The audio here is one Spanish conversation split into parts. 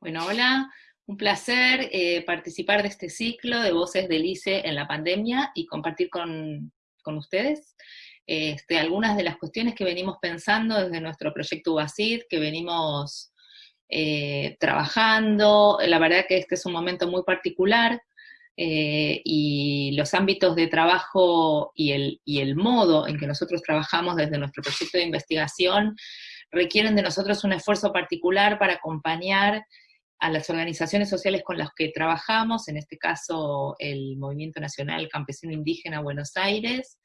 Bueno, hola, un placer eh, participar de este ciclo de Voces del ICE en la pandemia y compartir con, ustedes este, algunas de las cuestiones que venimos pensando desde nuestro proyecto UACID, que venimos eh, trabajando. La verdad que este es un momento muy particular eh, y los ámbitos de trabajo y el, y el modo en que nosotros trabajamos desde nuestro proyecto de investigación requieren de nosotros un esfuerzo particular para acompañar a las organizaciones sociales con las que trabajamos, en este caso el Movimiento Nacional Campesino Indígena Buenos Aires,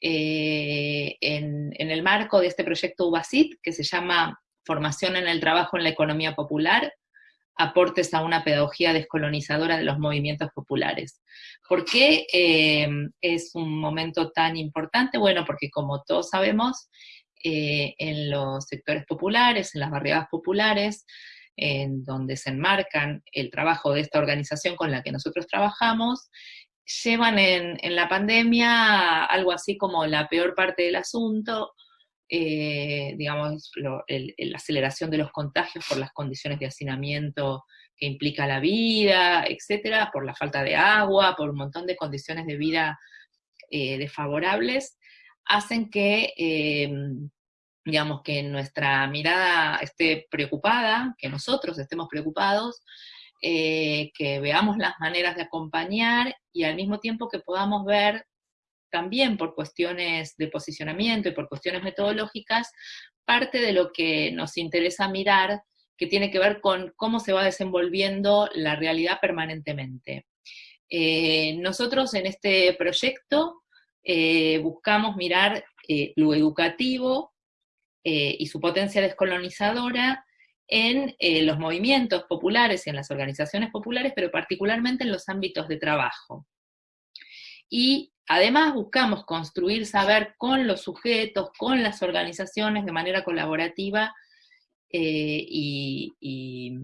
eh, en, el marco de este proyecto UBASIT, que se llama Formación en el Trabajo en la Economía Popular, aportes a una pedagogía descolonizadora de los movimientos populares. ¿Por qué eh, es un momento tan importante? Bueno, porque como todos sabemos, eh, en los sectores populares, en las barriadas populares, en donde se enmarcan el trabajo de esta organización con la que nosotros trabajamos, llevan en, la pandemia algo así como la peor parte del asunto, eh, digamos, la aceleración de los contagios por las condiciones de hacinamiento que implica la vida, etcétera, por la falta de agua, por un montón de condiciones de vida eh, desfavorables, hacen que eh, digamos, que nuestra mirada esté preocupada, que nosotros estemos preocupados, eh, que veamos las maneras de acompañar y al mismo tiempo que podamos ver también por cuestiones de posicionamiento y por cuestiones metodológicas, parte de lo que nos interesa mirar, que tiene que ver con cómo se va desenvolviendo la realidad permanentemente. Eh, nosotros en este proyecto eh, buscamos mirar lo educativo eh, y su potencia descolonizadora en eh, los movimientos populares y en las organizaciones populares, pero particularmente en los ámbitos de trabajo. Y además buscamos construir saber con los sujetos, con las organizaciones de manera colaborativa eh, y, y,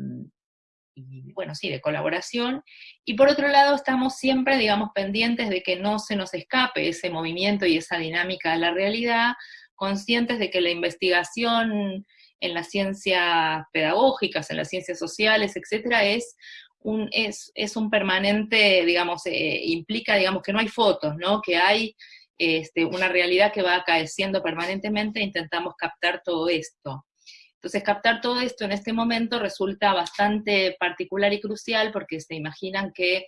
bueno, sí, de colaboración. Y por otro lado, estamos siempre, digamos, pendientes de que no se nos escape ese movimiento y esa dinámica de la realidad, conscientes de que la investigación en las ciencias pedagógicas, en las ciencias sociales, etcétera, es un, es, un permanente, digamos, eh, implica, digamos, que no hay fotos, ¿no? Que hay este, una realidad que va acaeciendo permanentemente e intentamos captar todo esto. Entonces, captar todo esto en este momento resulta bastante particular y crucial porque se imaginan que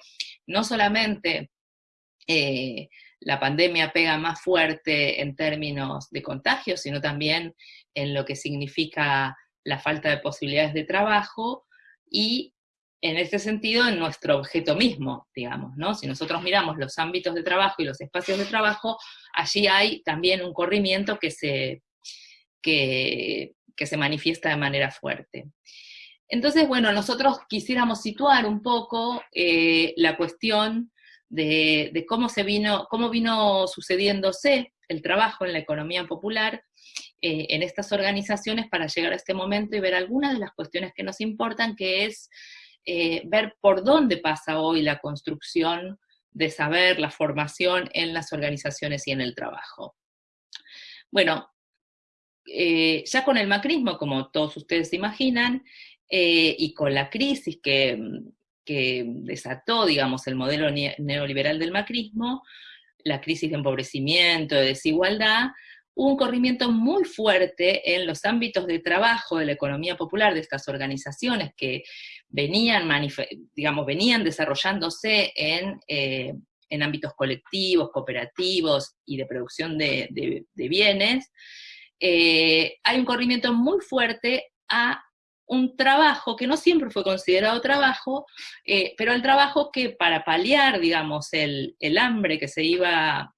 no solamente eh, la pandemia pega más fuerte en términos de contagio, sino también en lo que significa la falta de posibilidades de trabajo y en este sentido en nuestro objeto mismo, digamos, ¿no? Si nosotros miramos los ámbitos de trabajo y los espacios de trabajo, allí hay también un corrimiento que se, que, se manifiesta de manera fuerte. Entonces, bueno, nosotros quisiéramos situar un poco eh, la cuestión de, cómo se vino, cómo vino sucediéndose el trabajo en la economía popular eh, en estas organizaciones para llegar a este momento y ver algunas de las cuestiones que nos importan, que es eh, ver por dónde pasa hoy la construcción de saber, la formación en las organizaciones y en el trabajo. Bueno, eh, ya con el macrismo, como todos ustedes imaginan, y con la crisis que, que desató, digamos, el modelo neoliberal del macrismo, la crisis de empobrecimiento, de desigualdad, hubo un corrimiento muy fuerte en los ámbitos de trabajo de la economía popular de estas organizaciones que venían, digamos, venían desarrollándose en, eh, ámbitos colectivos, cooperativos y de producción de, bienes, eh, hay un corrimiento muy fuerte a un trabajo que no siempre fue considerado trabajo, eh, pero el trabajo que para paliar, digamos, el, hambre que se iba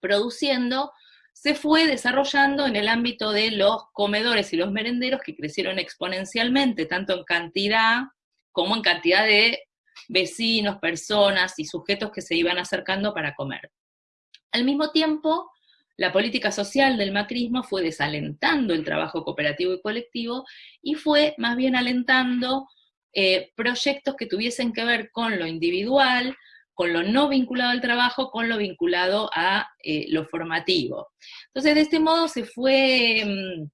produciendo, se fue desarrollando en el ámbito de los comedores y los merenderos que crecieron exponencialmente, tanto en cantidad como en cantidad de vecinos, personas y sujetos que se iban acercando para comer. Al mismo tiempo, la política social del macrismo fue desalentando el trabajo cooperativo y colectivo y fue más bien alentando eh, proyectos que tuviesen que ver con lo individual, con lo no vinculado al trabajo, con lo vinculado a eh, lo formativo. Entonces, de este modo se fue mm,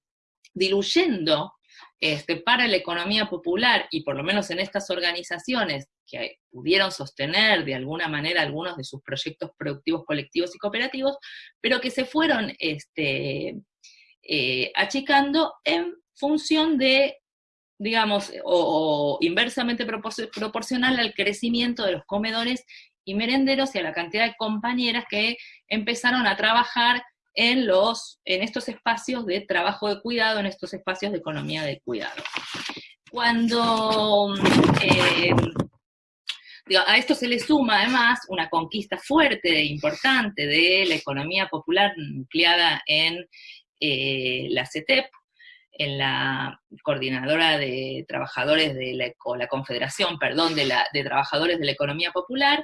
diluyendo este, para la economía popular, y por lo menos en estas organizaciones que pudieron sostener de alguna manera algunos de sus proyectos productivos colectivos y cooperativos, pero que se fueron este, eh, achicando en función de, digamos, o, inversamente proporcional al crecimiento de los comedores y merenderos y a la cantidad de compañeras que empezaron a trabajar en, estos espacios de trabajo de cuidado, en estos espacios de economía de cuidado. Cuando eh, a esto se le suma además una conquista fuerte e importante de la economía popular nucleada en eh, la CETEP, en la coordinadora de trabajadores de la, confederación, perdón, de trabajadores de la economía popular,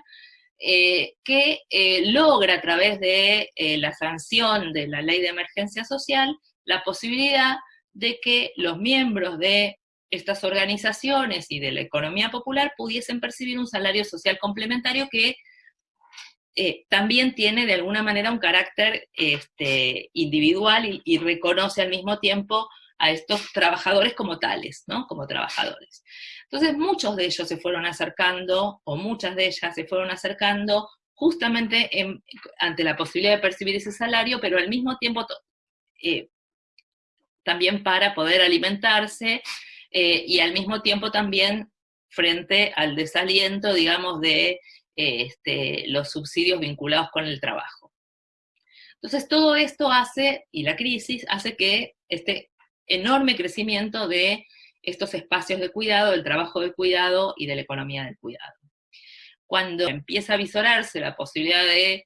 eh, que eh, logra a través de eh, la sanción de la ley de emergencia social la posibilidad de que los miembros de estas organizaciones y de la economía popular pudiesen percibir un salario social complementario que también tiene de alguna manera un carácter este, individual y reconoce al mismo tiempo a estos trabajadores como tales, ¿no? Como trabajadores. Entonces muchos de ellos se fueron acercando, o muchas de ellas se fueron acercando justamente ante la posibilidad de percibir ese salario, pero al mismo tiempo eh, también para poder alimentarse eh, y al mismo tiempo también frente al desaliento, digamos, de eh, este, los subsidios vinculados con el trabajo. Entonces todo esto hace, y la crisis, hace que este enorme crecimiento de estos espacios de cuidado, del trabajo de cuidado y de la economía del cuidado. Cuando empieza a visorarse la posibilidad de,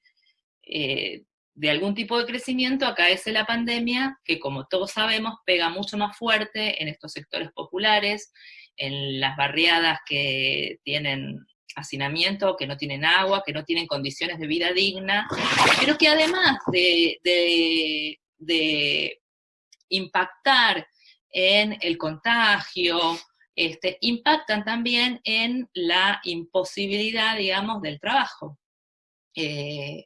eh, de algún tipo de crecimiento, acaece la pandemia, que como todos sabemos pega mucho más fuerte en estos sectores populares, en las barriadas que tienen hacinamiento, que no tienen agua, que no tienen condiciones de vida digna, pero que además de, de impactar en el contagio, este, impactan también en la imposibilidad, digamos, del trabajo. Eh,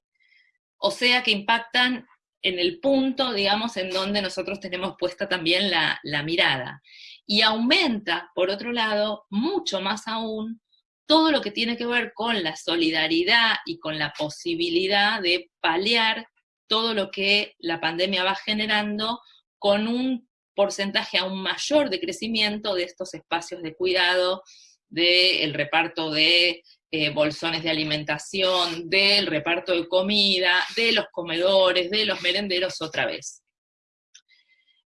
o sea que impactan en el punto, digamos, en donde nosotros tenemos puesta también la, la mirada. Y aumenta, por otro lado, mucho más aún, todo lo que tiene que ver con la solidaridad y con la posibilidad de paliar todo lo que la pandemia va generando con un porcentaje aún mayor de crecimiento de estos espacios de cuidado, del reparto de eh, bolsones de alimentación, del reparto de comida, de los comedores, de los merenderos otra vez.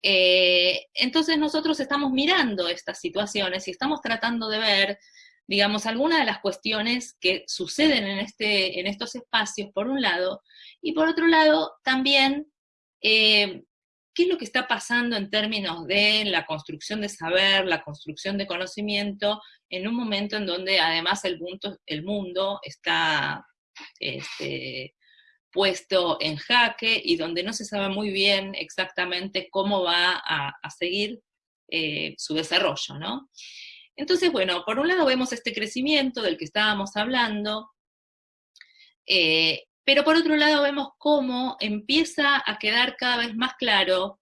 Eh, entonces nosotros estamos mirando estas situaciones y estamos tratando de ver, digamos, algunas de las cuestiones que suceden en, este, en estos espacios, por un lado, y por otro lado, también eh, qué es lo que está pasando en términos de la construcción de saber, la construcción de conocimiento, en un momento en donde además el mundo, está este, puesto en jaque y donde no se sabe muy bien exactamente cómo va a, seguir eh, su desarrollo, ¿no? Entonces, bueno, por un lado vemos este crecimiento del que estábamos hablando, eh, pero por otro lado vemos cómo empieza a quedar cada vez más claro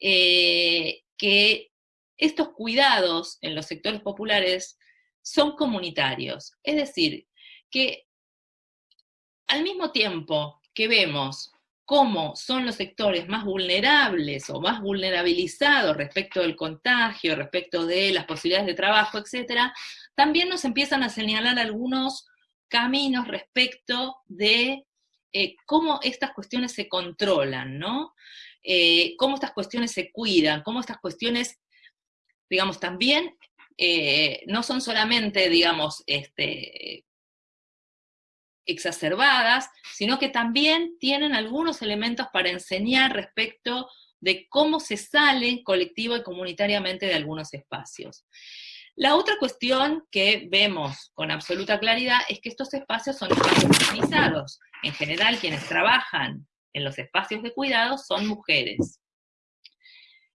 eh, que estos cuidados en los sectores populares son comunitarios. Es decir, que al mismo tiempo que vemos cómo son los sectores más vulnerables o más vulnerabilizados respecto del contagio, respecto de las posibilidades de trabajo, etc., también nos empiezan a señalar algunos caminos respecto de eh, cómo estas cuestiones se controlan, ¿no? Eh, cómo estas cuestiones se cuidan, cómo estas cuestiones, digamos, también eh, no son solamente, digamos, este, exacerbadas, sino que también tienen algunos elementos para enseñar respecto de cómo se sale colectivo y comunitariamente de algunos espacios. La otra cuestión que vemos con absoluta claridad es que estos espacios son espacios organizados. En general, quienes trabajan en los espacios de cuidado son mujeres.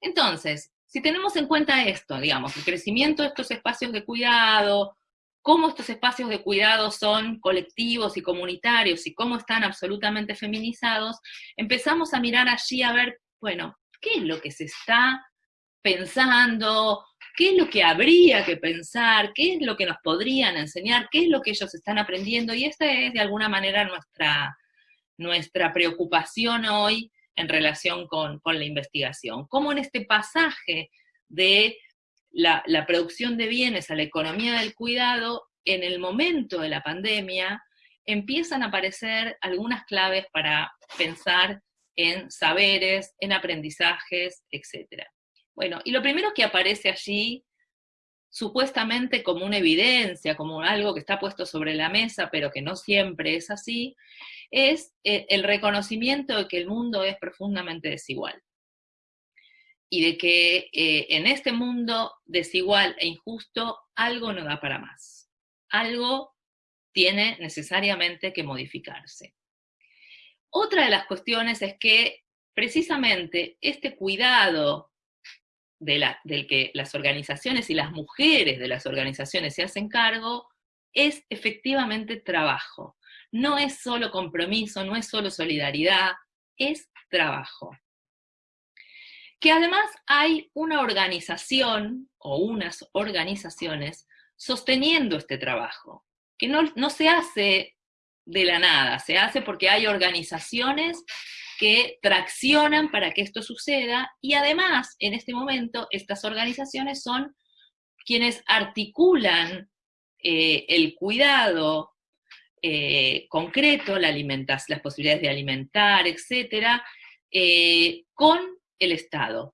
Entonces, si tenemos en cuenta esto, digamos, el crecimiento de estos espacios de cuidado, cómo estos espacios de cuidado son colectivos y comunitarios y cómo están absolutamente feminizados, empezamos a mirar allí a ver, bueno, ¿qué es lo que se está pensando qué es lo que habría que pensar, qué es lo que nos podrían enseñar, qué es lo que ellos están aprendiendo, y esta es de alguna manera nuestra, nuestra preocupación hoy en relación con, la investigación. Cómo en este pasaje de la, la producción de bienes a la economía del cuidado, en el momento de la pandemia, empiezan a aparecer algunas claves para pensar en saberes, en aprendizajes, etc. Bueno, y lo primero que aparece allí, supuestamente como una evidencia, como algo que está puesto sobre la mesa, pero que no siempre es así, es eh, el reconocimiento de que el mundo es profundamente desigual. Y de que eh, en este mundo desigual e injusto algo no da para más. Algo tiene necesariamente que modificarse. Otra de las cuestiones es que precisamente este cuidado del que las organizaciones y las mujeres de las organizaciones se hacen cargo es efectivamente trabajo. No es solo compromiso, no es solo solidaridad, es trabajo. Que además hay una organización o unas organizaciones sosteniendo este trabajo, que no, no se hace de la nada, se hace porque hay organizaciones que traccionan para que esto suceda y además en este momento estas organizaciones son quienes articulan eh, el cuidado eh, concreto, la las posibilidades de alimentar, etcétera, eh, con el Estado.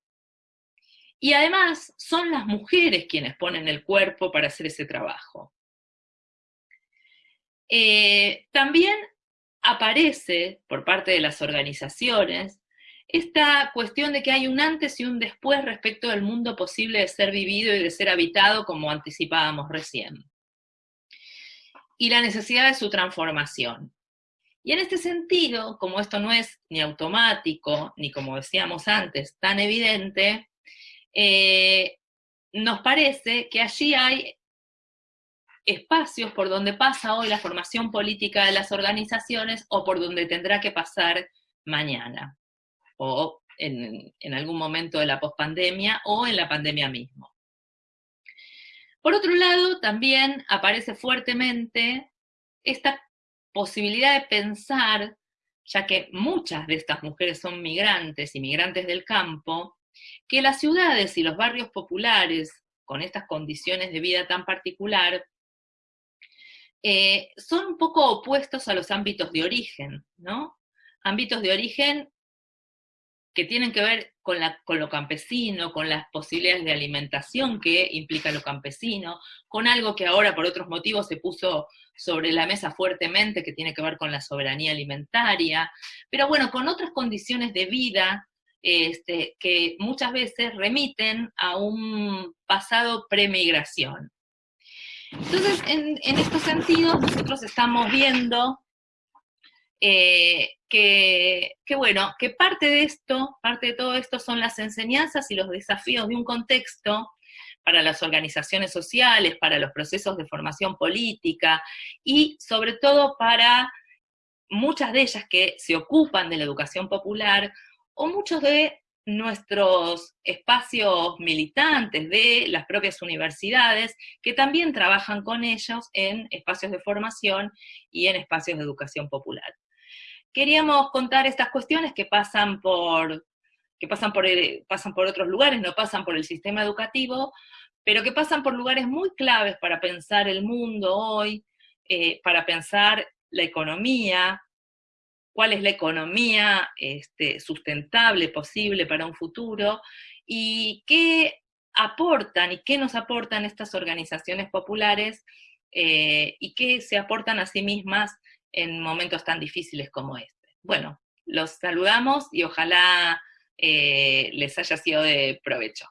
Y además son las mujeres quienes ponen el cuerpo para hacer ese trabajo. También aparece por parte de las organizaciones esta cuestión de que hay un antes y un después respecto del mundo posible de ser vivido y de ser habitado, como anticipábamos recién. Y la necesidad de su transformación. Y en este sentido, como esto no es ni automático, ni como decíamos antes, tan evidente, eh, nos parece que allí hay espacios por donde pasa hoy la formación política de las organizaciones o por donde tendrá que pasar mañana, o en, algún momento de la pospandemia o en la pandemia mismo. Por otro lado, también aparece fuertemente esta posibilidad de pensar, ya que muchas de estas mujeres son migrantes y migrantes del campo, que las ciudades y los barrios populares, con estas condiciones de vida tan particular, eh, son un poco opuestos a los ámbitos de origen, ¿no? Ámbitos de origen que tienen que ver con, lo campesino, con las posibilidades de alimentación que implica lo campesino, con algo que ahora por otros motivos se puso sobre la mesa fuertemente, que tiene que ver con la soberanía alimentaria, pero bueno, con otras condiciones de vida este, que muchas veces remiten a un pasado premigración. Entonces, en, estos sentidos, nosotros estamos viendo eh, que, bueno, que parte de esto, parte de todo esto son las enseñanzas y los desafíos de un contexto para las organizaciones sociales, para los procesos de formación política y sobre todo para muchas de ellas que se ocupan de la educación popular o muchos de nuestros espacios militantes de las propias universidades, que también trabajan con ellos en espacios de formación y en espacios de educación popular. Queríamos contar estas cuestiones que pasan por, que pasan por, pasan por otros lugares, no pasan por el sistema educativo, pero que pasan por lugares muy claves para pensar el mundo hoy, eh, para pensar la economía, cuál es la economía este, sustentable posible para un futuro y qué aportan y qué nos aportan estas organizaciones populares eh, y qué se aportan a sí mismas en momentos tan difíciles como este. Bueno, los saludamos y ojalá eh, les haya sido de provecho.